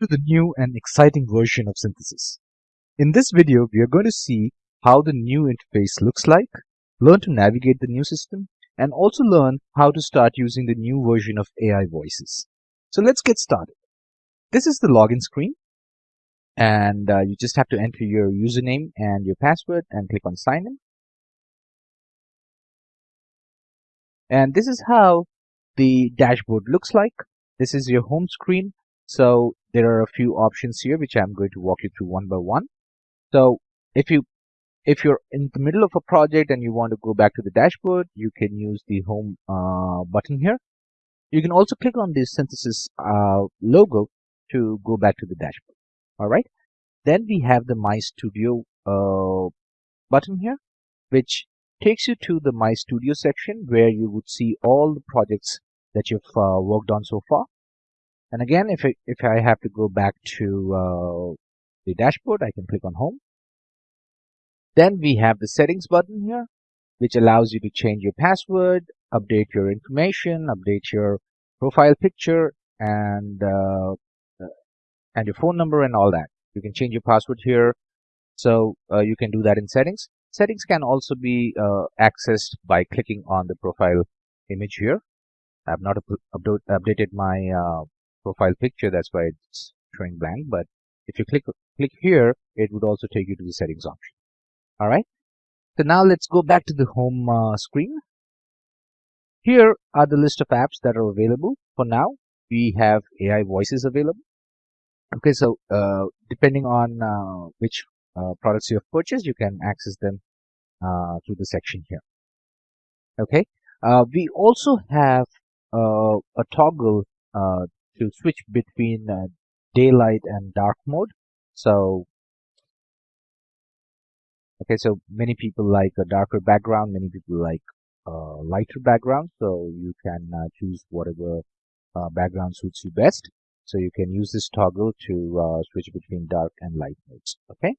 to the new and exciting version of Synthesys. In this video, we are going to see how the new interface looks like, learn to navigate the new system, and also learn how to start using the new version of AI voices. So let's get started. This is the login screen and uh, you just have to enter your username and your password and click on sign in. And this is how the dashboard looks like. This is your home screen so there are a few options here which I'm going to walk you through one by one. So if you if you're in the middle of a project and you want to go back to the dashboard, you can use the home uh, button here. You can also click on the synthesys uh, logo to go back to the dashboard. All right. Then we have the My Studio uh, button here, which takes you to the My Studio section where you would see all the projects that you've uh, worked on so far. And again, if I, if I have to go back to uh, the dashboard, I can click on home. Then we have the settings button here, which allows you to change your password, update your information, update your profile picture, and uh, and your phone number and all that. You can change your password here, so uh, you can do that in settings. Settings can also be uh, accessed by clicking on the profile image here. I have not up updated my uh, profile picture that's why it's showing blank but if you click click here it would also take you to the settings option. All right? So now let's go back to the home uh, screen. Here are the list of apps that are available. For now we have AI voices available. Okay so uh, depending on uh, which uh, products you have purchased you can access them uh, through the section here. Okay? Uh, we also have a toggle to switch between uh, daylight and dark mode. So, okay, so many people like a darker background, many people like a lighter background. So you can uh, choose whatever uh, background suits you best. So you can use this toggle to uh, switch between dark and light modes. Okay.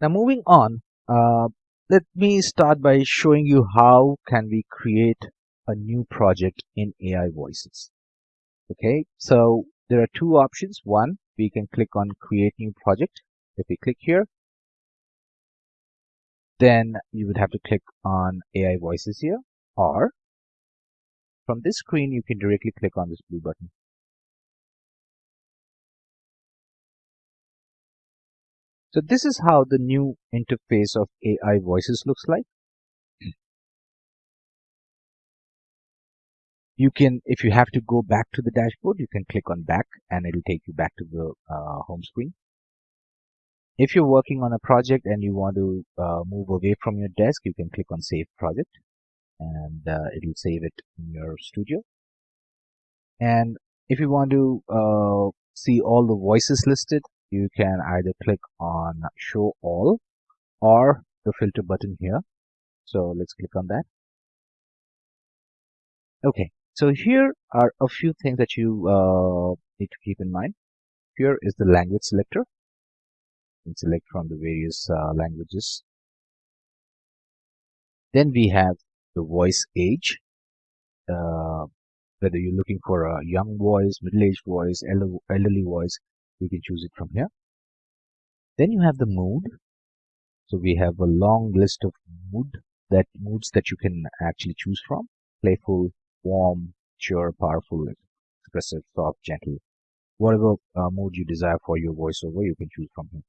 Now moving on, uh, let me start by showing you how can we create a new project in AI Voices. Okay, so there are two options. One, we can click on create new project. If we click here, then you would have to click on AI Voices here or from this screen you can directly click on this blue button. So this is how the new interface of AI Voices looks like. You can if you have to go back to the dashboard you can click on back and it'll take you back to the uh, home screen. If you're working on a project and you want to uh, move away from your desk you can click on save project and uh, it'll save it in your studio. And if you want to uh, see all the voices listed you can either click on show all or the filter button here. So let's click on that. Okay so here are a few things that you uh, need to keep in mind. Here is the language selector. You can select from the various uh, languages. Then we have the voice age. Uh, whether you're looking for a young voice, middle-aged voice, elderly voice, you can choose it from here. Then you have the mood. So we have a long list of mood that moods that you can actually choose from. Playful, warm, mature, powerful, expressive, soft, gentle. Whatever uh, mood you desire for your voiceover, you can choose from here.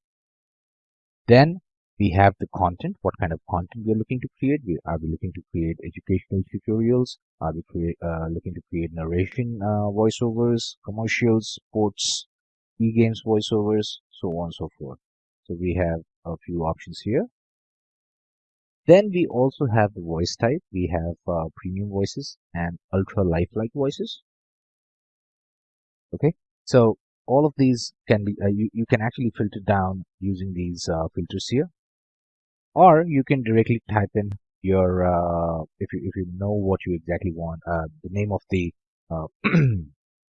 Then we have the content, what kind of content we are looking to create. We, are we looking to create educational tutorials? Are we create, uh, looking to create narration uh, voiceovers, commercials, sports, e-games voiceovers, so on and so forth. So we have a few options here. Then we also have the voice type. We have uh, premium voices and ultra lifelike voices. Okay, so all of these can be, uh, you, you can actually filter down using these uh, filters here. Or you can directly type in your, uh, if, you, if you know what you exactly want, uh, the name of the uh,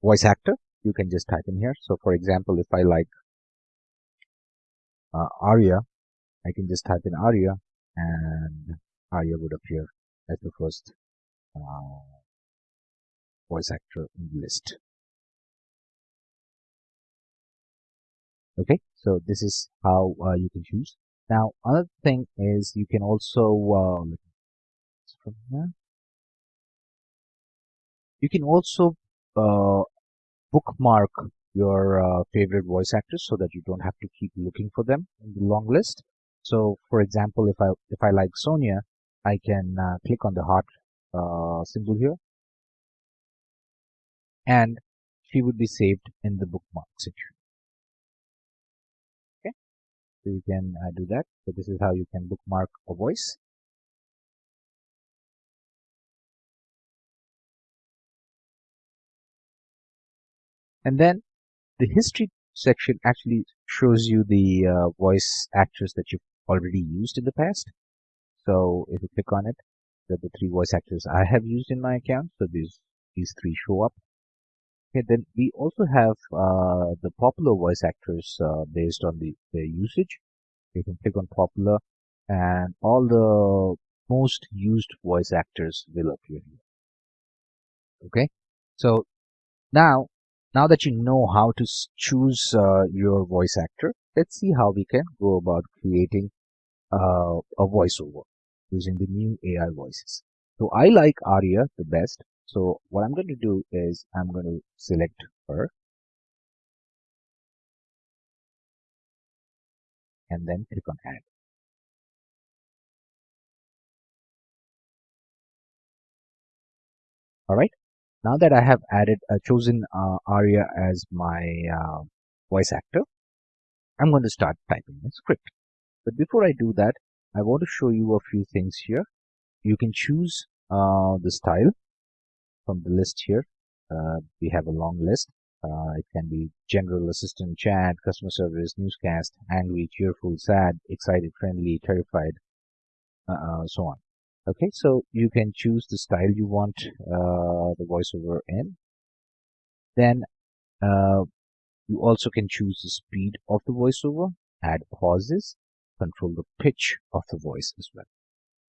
voice actor, you can just type in here. So for example, if I like Aria, I can just type in Aria and Aria would appear as the first uh, voice actor in the list. okay so this is how uh, you can choose. Now another thing is you can also uh, you can also uh, bookmark your uh, favorite voice actors so that you don't have to keep looking for them in the long list so for example if I if I like Sonia I can uh, click on the heart uh, symbol here. And she would be saved in the bookmark section. Okay, so you can uh, do that. So this is how you can bookmark a voice. And then the history section actually shows you the uh, voice actors that you've already used in the past so if you click on it the, the three voice actors I have used in my account so these these three show up Okay, then we also have uh, the popular voice actors uh, based on the, the usage. You can click on popular and all the most used voice actors will appear here. Okay, so now now that you know how to choose uh, your voice actor, let's see how we can go about creating uh, a voiceover using the new AI voices. So I like Aria the best so what I'm going to do is I'm going to select her and then click on add. Alright, now that I have added uh, chosen uh, Aria as my uh, voice actor, I'm going to start typing the script. But before I do that, I want to show you a few things here. You can choose uh, the style from the list here. Uh, we have a long list. Uh, it can be general assistant, chat, customer service, newscast, angry, cheerful, sad, excited, friendly, terrified, uh, so on. Okay, so you can choose the style you want uh, the voiceover in. Then uh, you also can choose the speed of the voiceover, add pauses, control the pitch of the voice as well.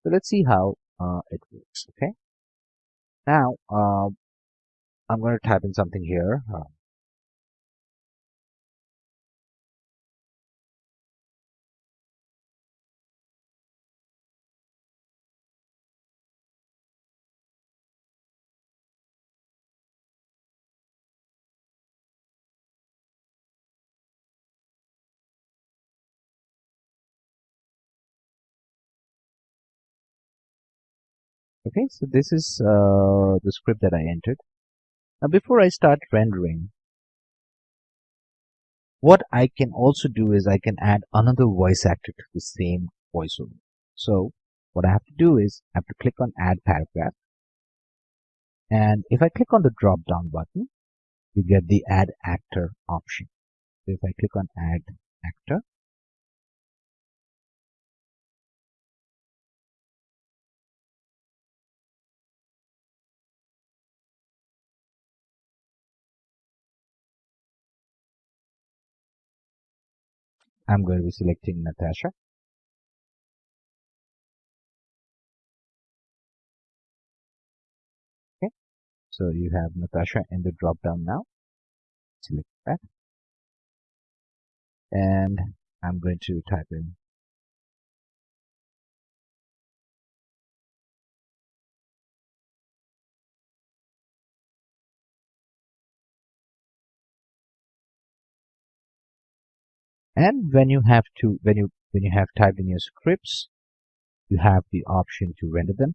So let's see how uh, it works. Okay. Now, uh, I'm going to type in something here. Uh, okay, so this is uh, the script that I entered. Now before I start rendering, what I can also do is I can add another voice actor to the same voiceover. So what I have to do is I have to click on add paragraph. And if I click on the drop down button, you get the add actor option. So if I click on add actor, I'm going to be selecting Natasha. Okay, so you have Natasha in the drop down now. Select that. And I'm going to type in and when you have to when you when you have typed in your scripts you have the option to render them.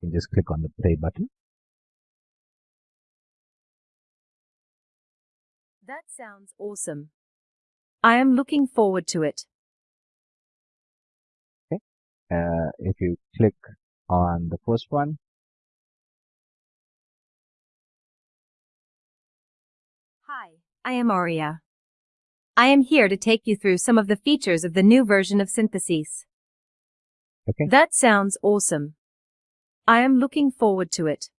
You can just click on the play button. That sounds awesome. I am looking forward to it. Okay. Uh, if you click on the first one. Hi i am aria I am here to take you through some of the features of the new version of Synthesys. Okay. That sounds awesome. I am looking forward to it.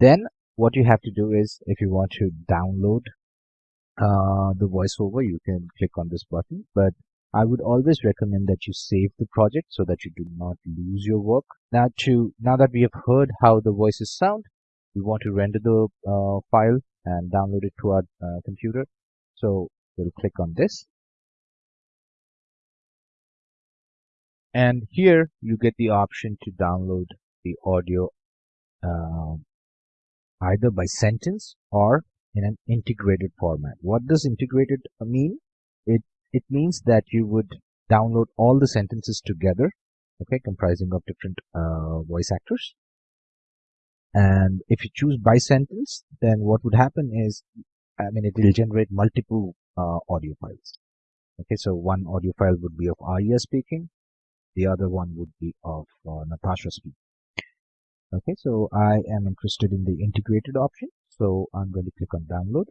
Then what you have to do is if you want to download uh, the voiceover, you can click on this button. But I would always recommend that you save the project so that you do not lose your work. Now to now that we have heard how the voices sound, we want to render the uh, file and download it to our uh, computer. So we'll click on this and here you get the option to download the audio uh, either by sentence or in an integrated format. What does integrated mean? It it means that you would download all the sentences together, okay, comprising of different uh, voice actors. And if you choose by sentence, then what would happen is, I mean, it will generate multiple uh, audio files. Okay, so one audio file would be of Aria speaking, the other one would be of uh, Natasha speaking. Okay, so I am interested in the integrated option, so I'm going to click on download.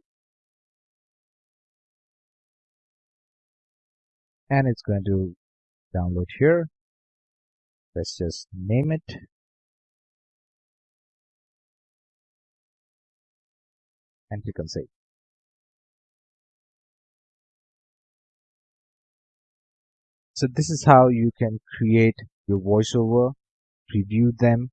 And it's going to download here. Let's just name it. And click on save. So this is how you can create your voiceover, preview them,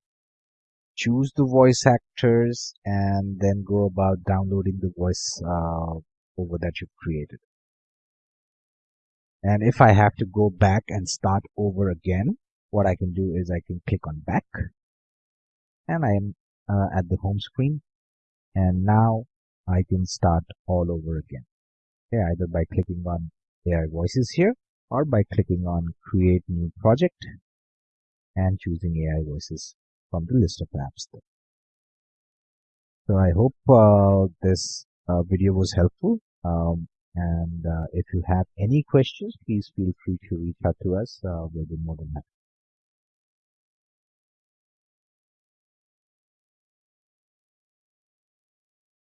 choose the voice actors and then go about downloading the voice uh, over that you've created. And if I have to go back and start over again, what I can do is I can click on back and I am uh, at the home screen and now I can start all over again. Okay, either by clicking on AI voices here or by clicking on create new project and choosing AI voices from the list of apps there. So I hope uh, this uh, video was helpful. Um, and uh, if you have any questions, please feel free to reach out to us. Uh, we'll be more than happy.